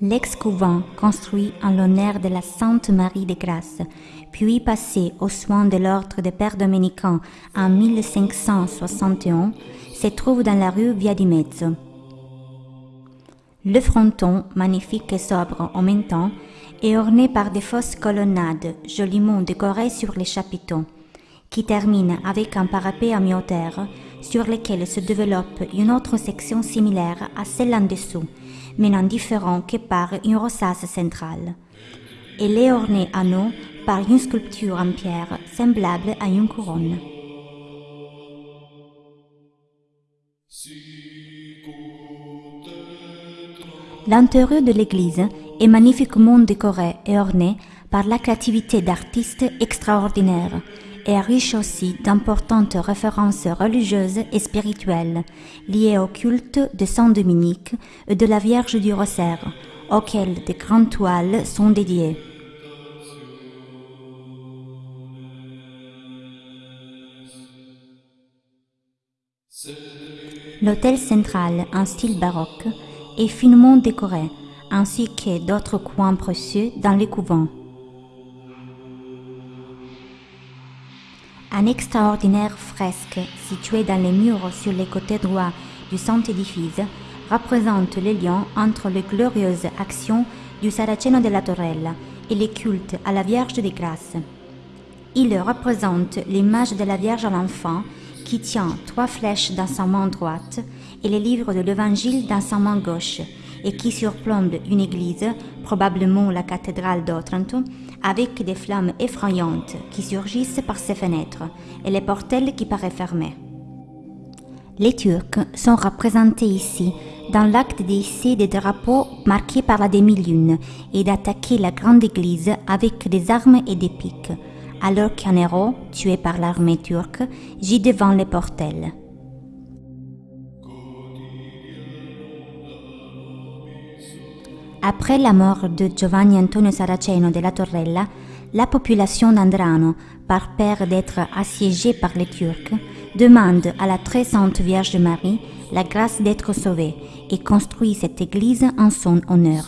L'ex-couvent construit en l'honneur de la Sainte Marie de Grâce, puis passé aux soins de l'ordre des Pères dominicains en 1561, se trouve dans la rue Via di Mezzo. Le fronton, magnifique et sobre en même temps, est orné par des fausses colonnades joliment décorées sur les chapiteaux, qui terminent avec un parapet en mi-hauteur sur lequel se développe une autre section similaire à celle en dessous, mais non différent que par une rosace centrale. Elle est ornée à nous par une sculpture en pierre semblable à une couronne. L'intérieur de l'église est magnifiquement décoré et orné par la créativité d'artistes extraordinaires et riche aussi d'importantes références religieuses et spirituelles liées au culte de Saint Dominique et de la Vierge du Rosaire, auxquelles de grandes toiles sont dédiées. L'hôtel central en style baroque est finement décoré, ainsi que d'autres coins précieux dans les couvents. Un extraordinaire fresque situé dans les murs sur les côtés droits du saint édifice représente le lien entre les glorieuses actions du Saraceno della Torella et les cultes à la Vierge des Grâces. Il représente l'image de la Vierge à l'enfant qui tient trois flèches dans sa main droite les livres de l'Évangile dans sa main gauche et qui surplombe une église, probablement la cathédrale d'Otranto, avec des flammes effrayantes qui surgissent par ses fenêtres et les portelles qui paraissent fermées. Les Turcs sont représentés ici dans l'acte d'hisser des drapeaux marqués par la demi-lune et d'attaquer la grande église avec des armes et des piques, alors qu'un héros, tué par l'armée turque, gît devant les portelles. Après la mort de Giovanni Antonio Saraceno della Torrella, la population d'Andrano, par peur d'être assiégée par les Turcs, demande à la très sainte Vierge Marie la grâce d'être sauvée et construit cette église en son honneur.